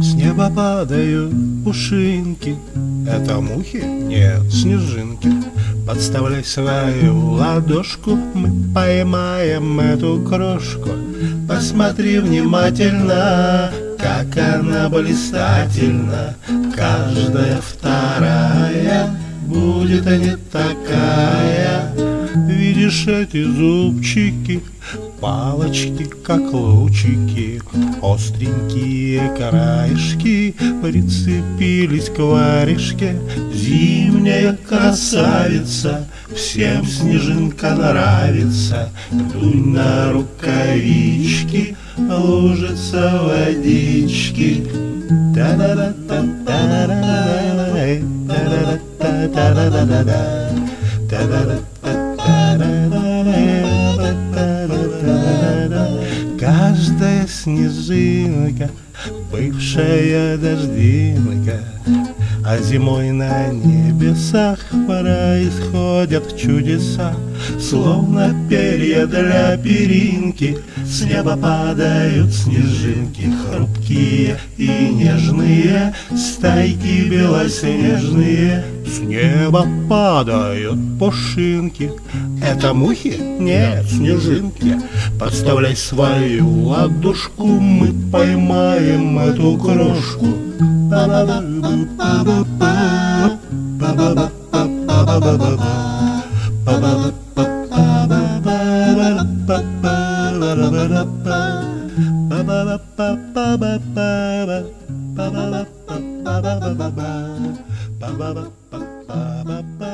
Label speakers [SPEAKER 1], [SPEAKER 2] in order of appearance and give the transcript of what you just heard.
[SPEAKER 1] С неба падают пушинки. Это мухи? Нет, снежинки. Подставляй свою ладошку Мы поймаем эту крошку. Посмотри внимательно Как она блистательна. Каждая вторая Будет не такая Видишь эти зубчики Палочки, как лучики, остренькие краешки Прицепились к варежке. Зимняя красавица, всем снежинка нравится. Дунь на рукавички, лужица водички. Та-да-да-та-та-да-да-да-да Каждая снежинка, бывшая дождинка, А зимой на небесах происходят чудеса, Словно перья для перинки, с неба падают снежинки, Хрупкие и нежные, стайки белоснежные, С неба падают пушинки. Это мухи? Нет, снежинки. Подставляй свою ладошку, мы поймаем эту крошку. ba ba ba ba ba ba